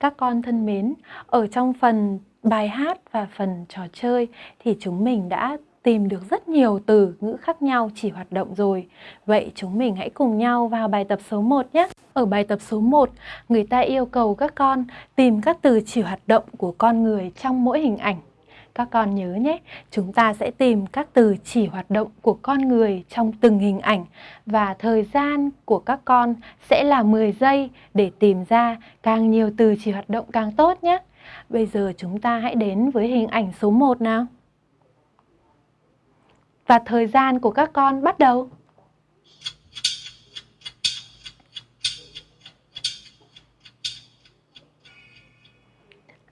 Các con thân mến, ở trong phần bài hát và phần trò chơi thì chúng mình đã tìm được rất nhiều từ ngữ khác nhau chỉ hoạt động rồi. Vậy chúng mình hãy cùng nhau vào bài tập số 1 nhé. Ở bài tập số 1, người ta yêu cầu các con tìm các từ chỉ hoạt động của con người trong mỗi hình ảnh. Các con nhớ nhé, chúng ta sẽ tìm các từ chỉ hoạt động của con người trong từng hình ảnh và thời gian của các con sẽ là 10 giây để tìm ra càng nhiều từ chỉ hoạt động càng tốt nhé. Bây giờ chúng ta hãy đến với hình ảnh số 1 nào. Và thời gian của các con bắt đầu.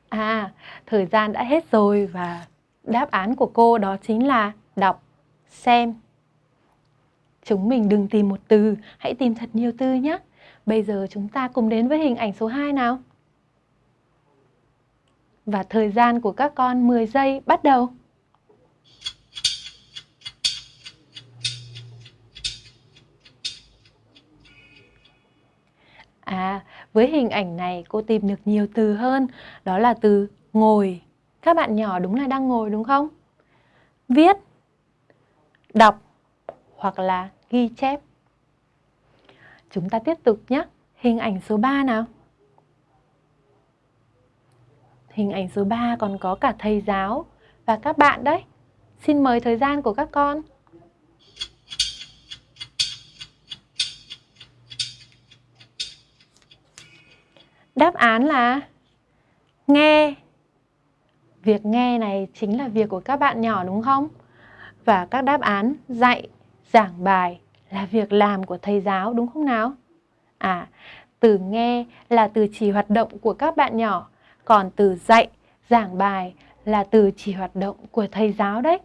À, thời gian đã hết rồi và đáp án của cô đó chính là đọc, xem. Chúng mình đừng tìm một từ, hãy tìm thật nhiều từ nhé. Bây giờ chúng ta cùng đến với hình ảnh số 2 nào. Và thời gian của các con 10 giây bắt đầu. À, với hình ảnh này cô tìm được nhiều từ hơn, đó là từ ngồi. Các bạn nhỏ đúng là đang ngồi đúng không? Viết, đọc hoặc là ghi chép. Chúng ta tiếp tục nhé. Hình ảnh số 3 nào. Hình ảnh số 3 còn có cả thầy giáo và các bạn đấy. Xin mời thời gian của các con. Đáp án là nghe. Việc nghe này chính là việc của các bạn nhỏ đúng không? Và các đáp án dạy, giảng bài là việc làm của thầy giáo đúng không nào? À, từ nghe là từ chỉ hoạt động của các bạn nhỏ, còn từ dạy, giảng bài là từ chỉ hoạt động của thầy giáo đấy.